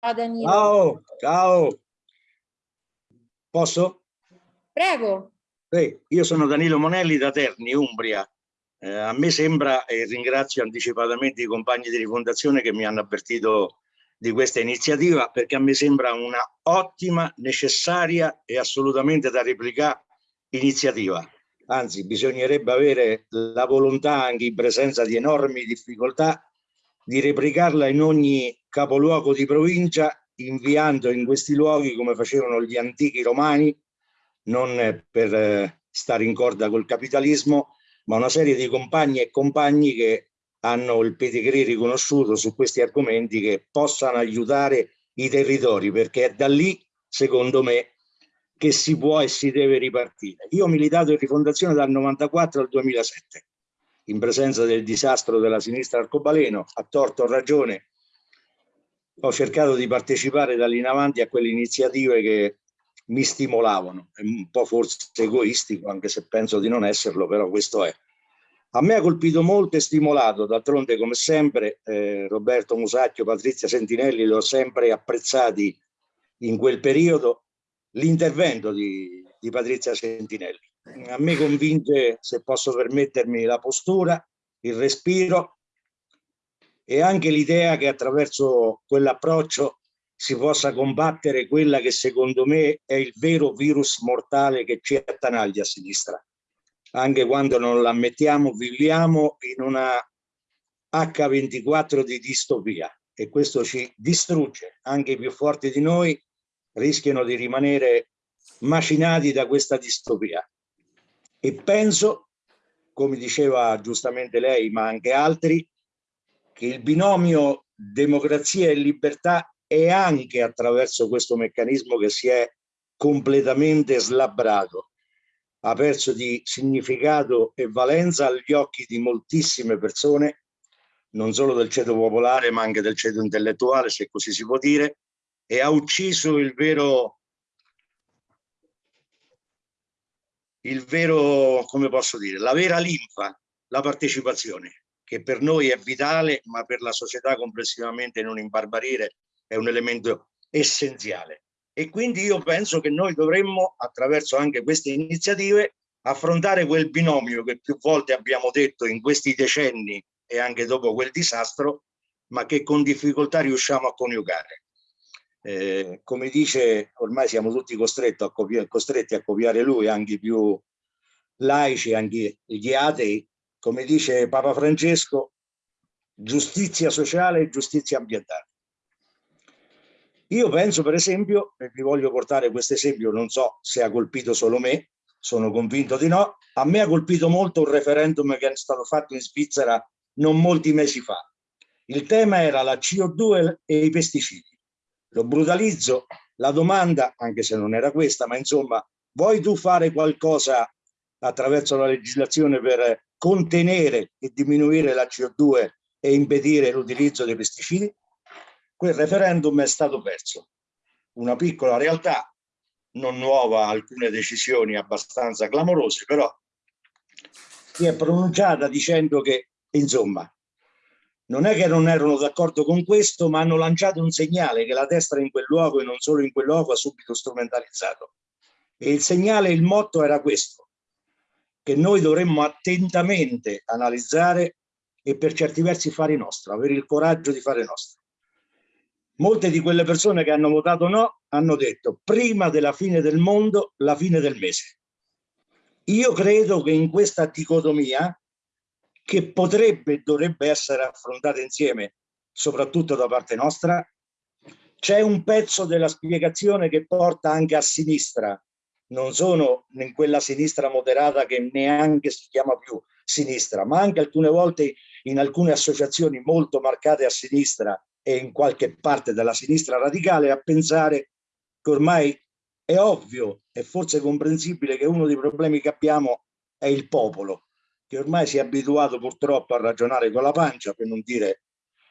Danilo. Ciao, ciao. Posso? Prego. Sì, io sono Danilo Monelli da Terni, Umbria. Eh, a me sembra, e ringrazio anticipatamente i compagni di rifondazione che mi hanno avvertito di questa iniziativa, perché a me sembra una ottima, necessaria e assolutamente da replicare iniziativa. Anzi, bisognerebbe avere la volontà, anche in presenza di enormi difficoltà, di replicarla in ogni capoluogo di provincia, inviando in questi luoghi, come facevano gli antichi romani, non per eh, stare in corda col capitalismo, ma una serie di compagni e compagni che hanno il pedigree riconosciuto su questi argomenti che possano aiutare i territori, perché è da lì, secondo me, che si può e si deve ripartire. Io ho militato in rifondazione dal 94 al 2007, in presenza del disastro della sinistra arcobaleno, a torto o ragione, ho cercato di partecipare da lì in avanti a quelle iniziative che mi stimolavano, è un po' forse egoistico, anche se penso di non esserlo, però questo è. A me ha colpito molto e stimolato, d'altronde come sempre eh, Roberto Musacchio, Patrizia Sentinelli li ho sempre apprezzati in quel periodo, l'intervento di, di Patrizia Sentinelli. A me convince, se posso permettermi, la postura, il respiro e anche l'idea che attraverso quell'approccio si possa combattere quella che secondo me è il vero virus mortale che ci attanaglia a sinistra. Anche quando non l'ammettiamo, viviamo in una H24 di distopia e questo ci distrugge. Anche i più forti di noi rischiano di rimanere macinati da questa distopia. E penso, come diceva giustamente lei, ma anche altri, che il binomio democrazia e libertà e anche attraverso questo meccanismo che si è completamente slabbrato, ha perso di significato e valenza agli occhi di moltissime persone, non solo del ceto popolare ma anche del ceto intellettuale, se così si può dire, e ha ucciso il vero, il vero, come posso dire, la vera linfa, la partecipazione, che per noi è vitale, ma per la società complessivamente non imbarbarire è un elemento essenziale. E quindi io penso che noi dovremmo, attraverso anche queste iniziative, affrontare quel binomio che più volte abbiamo detto in questi decenni e anche dopo quel disastro, ma che con difficoltà riusciamo a coniugare. Eh, come dice, ormai siamo tutti a, copiare, costretti a copiare lui, anche i più laici, anche gli atei, come dice Papa Francesco, giustizia sociale e giustizia ambientale. Io penso per esempio, e vi voglio portare questo esempio, non so se ha colpito solo me, sono convinto di no, a me ha colpito molto un referendum che è stato fatto in Svizzera non molti mesi fa. Il tema era la CO2 e i pesticidi. Lo brutalizzo, la domanda, anche se non era questa, ma insomma, vuoi tu fare qualcosa attraverso la legislazione per contenere e diminuire la CO2 e impedire l'utilizzo dei pesticidi? quel referendum è stato perso. Una piccola realtà, non nuova, alcune decisioni abbastanza clamorose, però si è pronunciata dicendo che, insomma, non è che non erano d'accordo con questo, ma hanno lanciato un segnale che la destra in quel luogo e non solo in quel luogo ha subito strumentalizzato. E il segnale, il motto era questo, che noi dovremmo attentamente analizzare e per certi versi fare nostro, avere il coraggio di fare nostro molte di quelle persone che hanno votato no hanno detto prima della fine del mondo la fine del mese. Io credo che in questa dicotomia che potrebbe e dovrebbe essere affrontata insieme, soprattutto da parte nostra, c'è un pezzo della spiegazione che porta anche a sinistra, non sono in quella sinistra moderata che neanche si chiama più sinistra, ma anche alcune volte in alcune associazioni molto marcate a sinistra e in qualche parte della sinistra radicale a pensare che ormai è ovvio e forse comprensibile che uno dei problemi che abbiamo è il popolo, che ormai si è abituato purtroppo a ragionare con la pancia, per non dire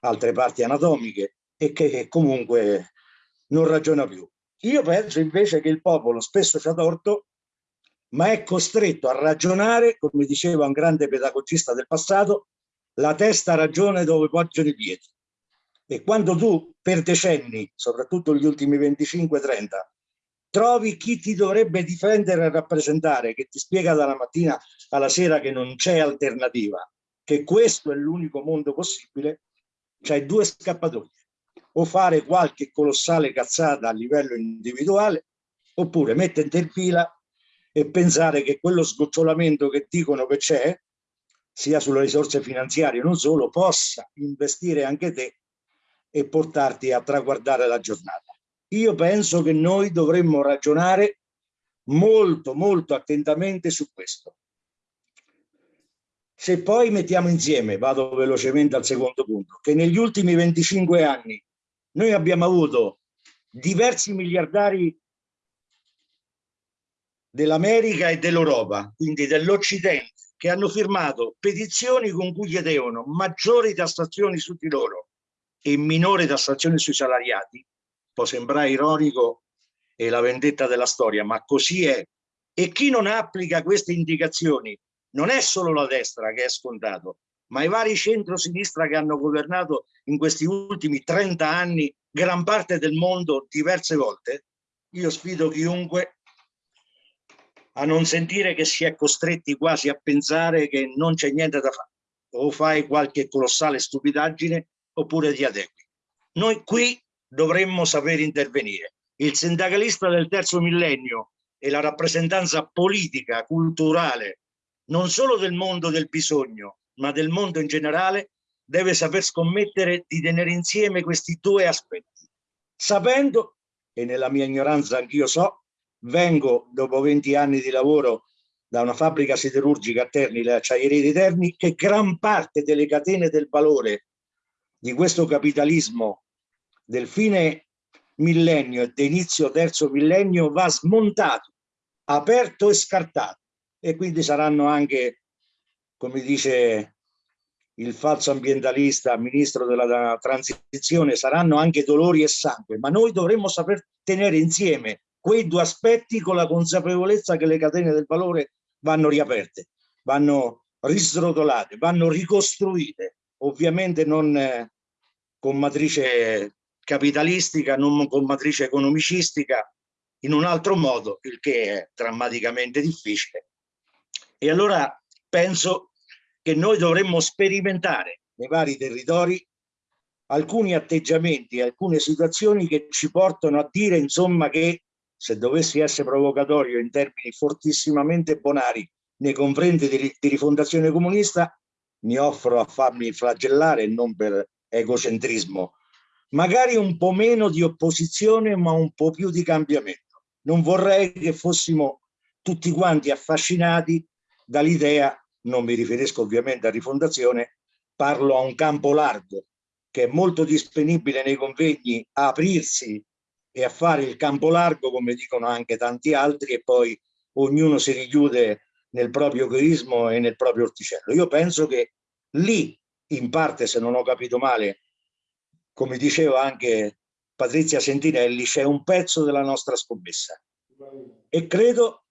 altre parti anatomiche, e che comunque non ragiona più. Io penso invece che il popolo spesso ci ha torto, ma è costretto a ragionare, come diceva un grande pedagogista del passato, la testa ragione dove poggiano i piedi E quando tu per decenni, soprattutto gli ultimi 25-30, trovi chi ti dovrebbe difendere e rappresentare, che ti spiega dalla mattina alla sera che non c'è alternativa, che questo è l'unico mondo possibile, c'hai due scappatoie. O fare qualche colossale cazzata a livello individuale, oppure metterti in fila e pensare che quello sgocciolamento che dicono che c'è, sia sulle risorse finanziarie non solo, possa investire anche te e portarti a traguardare la giornata. Io penso che noi dovremmo ragionare molto, molto attentamente su questo. Se poi mettiamo insieme, vado velocemente al secondo punto, che negli ultimi 25 anni noi abbiamo avuto diversi miliardari dell'America e dell'Europa, quindi dell'Occidente, che hanno firmato petizioni con cui chiedevano maggiori tassazioni su di loro e minore tassazione sui salariati, può sembrare ironico e la vendetta della storia, ma così è. E chi non applica queste indicazioni non è solo la destra che è scontato, ma i vari centro-sinistra che hanno governato in questi ultimi 30 anni gran parte del mondo diverse volte, io sfido chiunque a non sentire che si è costretti quasi a pensare che non c'è niente da fare. O fai qualche colossale stupidaggine oppure ti adegui. Noi qui dovremmo saper intervenire. Il sindacalista del terzo millennio e la rappresentanza politica, culturale, non solo del mondo del bisogno, ma del mondo in generale, deve saper scommettere di tenere insieme questi due aspetti, sapendo, e nella mia ignoranza anch'io so, vengo dopo 20 anni di lavoro da una fabbrica siderurgica a Terni, le acciaierie di Terni, che gran parte delle catene del valore di questo capitalismo del fine millennio e d'inizio terzo millennio va smontato, aperto e scartato. E quindi saranno anche, come dice il falso ambientalista, ministro della transizione, saranno anche dolori e sangue, ma noi dovremmo saper tenere insieme quei due aspetti con la consapevolezza che le catene del valore vanno riaperte, vanno risrotolate, vanno ricostruite, ovviamente non eh, con matrice capitalistica, non con matrice economicistica, in un altro modo, il che è drammaticamente difficile. E allora penso che noi dovremmo sperimentare nei vari territori alcuni atteggiamenti, alcune situazioni che ci portano a dire, insomma, che se dovessi essere provocatorio in termini fortissimamente bonari nei confronti di, di rifondazione comunista, mi offro a farmi flagellare non per egocentrismo, magari un po' meno di opposizione ma un po' più di cambiamento. Non vorrei che fossimo tutti quanti affascinati dall'idea, non mi riferisco ovviamente a rifondazione, parlo a un campo largo che è molto disponibile nei convegni a aprirsi e a fare il campo largo come dicono anche tanti altri e poi ognuno si richiude nel proprio egoismo e nel proprio orticello. Io penso che lì, in parte se non ho capito male, come diceva anche Patrizia Sentinelli, c'è un pezzo della nostra scommessa. E credo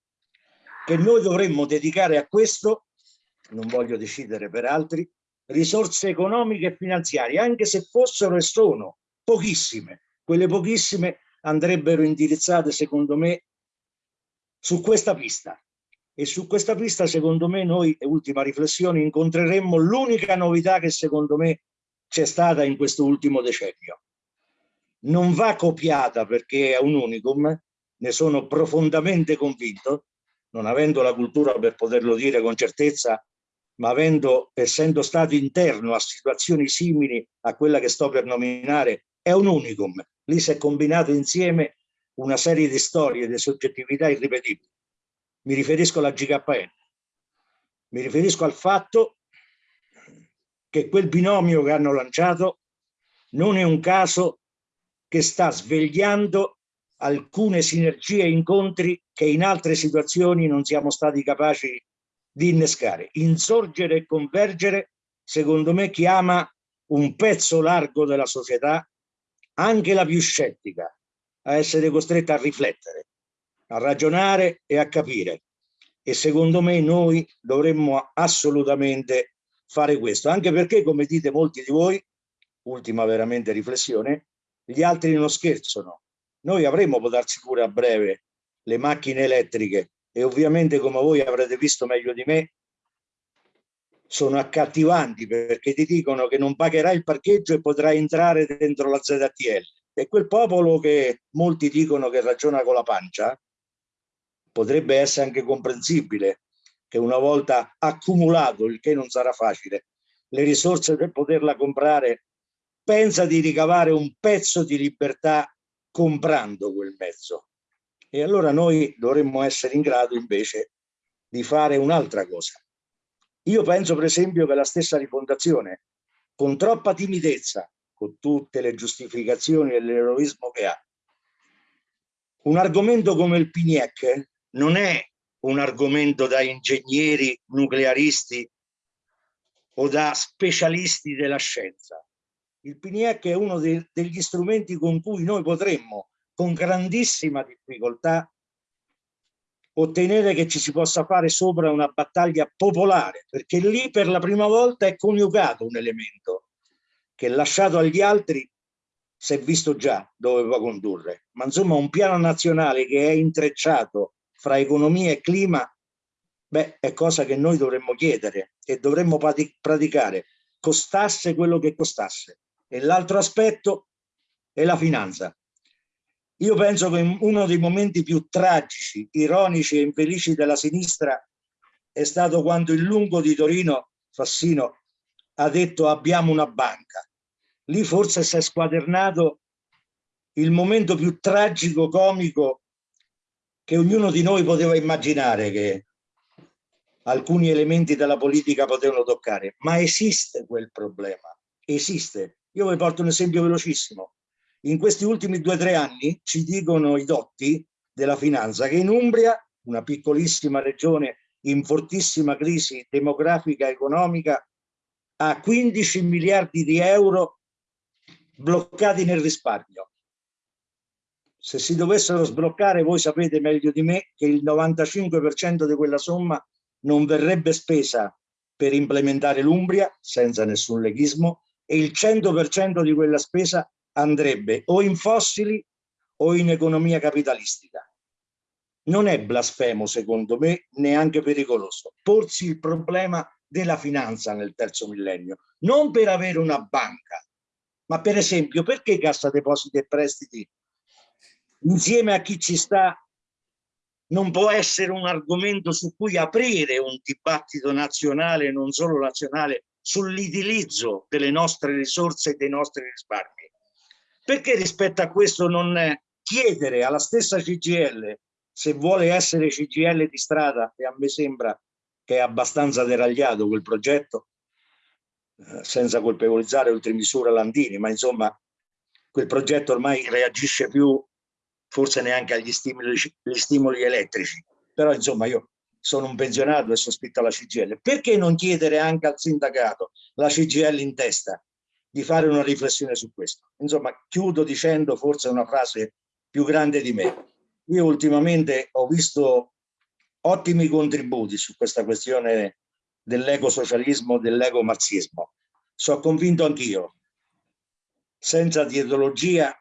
che noi dovremmo dedicare a questo, non voglio decidere per altri, risorse economiche e finanziarie, anche se fossero e sono pochissime. Quelle pochissime andrebbero indirizzate, secondo me, su questa pista. E su questa pista, secondo me, noi, ultima riflessione, incontreremmo l'unica novità che secondo me c'è stata in questo ultimo decennio. Non va copiata perché è un unicum, ne sono profondamente convinto, non avendo la cultura per poterlo dire con certezza, ma avendo, essendo stato interno a situazioni simili a quella che sto per nominare, è un unicum. Lì si è combinato insieme una serie di storie, di soggettività irripetibili. Mi riferisco alla GKN. Mi riferisco al fatto che quel binomio che hanno lanciato non è un caso che sta svegliando alcune sinergie e incontri che in altre situazioni non siamo stati capaci di innescare. Insorgere e convergere, secondo me, chiama un pezzo largo della società, anche la più scettica, a essere costretta a riflettere, a ragionare e a capire. E secondo me noi dovremmo assolutamente fare questo, anche perché, come dite molti di voi, ultima veramente riflessione, gli altri non scherzano. Noi avremo, può darsi pure a breve, le macchine elettriche e ovviamente come voi avrete visto meglio di me, sono accattivanti perché ti dicono che non pagherai il parcheggio e potrai entrare dentro la ZTL. E quel popolo che molti dicono che ragiona con la pancia, potrebbe essere anche comprensibile che una volta accumulato, il che non sarà facile, le risorse per poterla comprare, pensa di ricavare un pezzo di libertà comprando quel mezzo. E allora noi dovremmo essere in grado invece di fare un'altra cosa. Io penso per esempio che la stessa rifondazione, con troppa timidezza, con tutte le giustificazioni e l'eroismo che ha, un argomento come il PNIEC non è un argomento da ingegneri nuclearisti o da specialisti della scienza. Il PNIEC è uno de degli strumenti con cui noi potremmo, con grandissima difficoltà, ottenere che ci si possa fare sopra una battaglia popolare, perché lì per la prima volta è coniugato un elemento che lasciato agli altri si è visto già dove va condurre, ma insomma un piano nazionale che è intrecciato fra economia e clima, beh, è cosa che noi dovremmo chiedere e dovremmo praticare, costasse quello che costasse. E l'altro aspetto è la finanza. Io penso che uno dei momenti più tragici, ironici e infelici della sinistra è stato quando il lungo di Torino, Fassino, ha detto abbiamo una banca. Lì forse si è squadernato il momento più tragico, comico che ognuno di noi poteva immaginare che alcuni elementi della politica potevano toccare, ma esiste quel problema, esiste. Io vi porto un esempio velocissimo. In questi ultimi due o tre anni ci dicono i dotti della finanza che in Umbria, una piccolissima regione in fortissima crisi demografica e economica, ha 15 miliardi di euro bloccati nel risparmio se si dovessero sbloccare, voi sapete meglio di me che il 95% di quella somma non verrebbe spesa per implementare l'Umbria, senza nessun leghismo, e il 100% di quella spesa andrebbe o in fossili o in economia capitalistica. Non è blasfemo, secondo me, neanche pericoloso, porsi il problema della finanza nel terzo millennio, non per avere una banca, ma per esempio perché Cassa Depositi e Prestiti insieme a chi ci sta non può essere un argomento su cui aprire un dibattito nazionale, non solo nazionale, sull'utilizzo delle nostre risorse e dei nostri risparmi. Perché rispetto a questo non chiedere alla stessa CGL, se vuole essere CGL di strada, e a me sembra che è abbastanza deragliato quel progetto, eh, senza colpevolizzare oltremisura Landini, ma insomma quel progetto ormai reagisce più forse neanche agli stimoli, stimoli elettrici, però insomma io sono un pensionato e sospetto la CGL. Perché non chiedere anche al sindacato, la CGL in testa, di fare una riflessione su questo? Insomma, chiudo dicendo forse una frase più grande di me. Io ultimamente ho visto ottimi contributi su questa questione dell'ecosocialismo, dell'ecomarxismo. Sono convinto anch'io, senza dietologia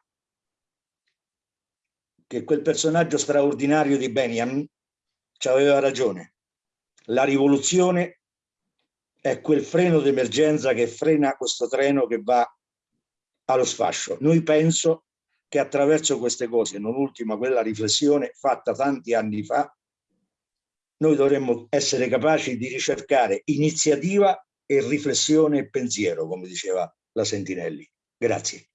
che quel personaggio straordinario di Benjamin ci aveva ragione. La rivoluzione è quel freno d'emergenza che frena questo treno che va allo sfascio. Noi penso che attraverso queste cose, non ultima quella riflessione fatta tanti anni fa, noi dovremmo essere capaci di ricercare iniziativa e riflessione e pensiero, come diceva la Sentinelli. Grazie.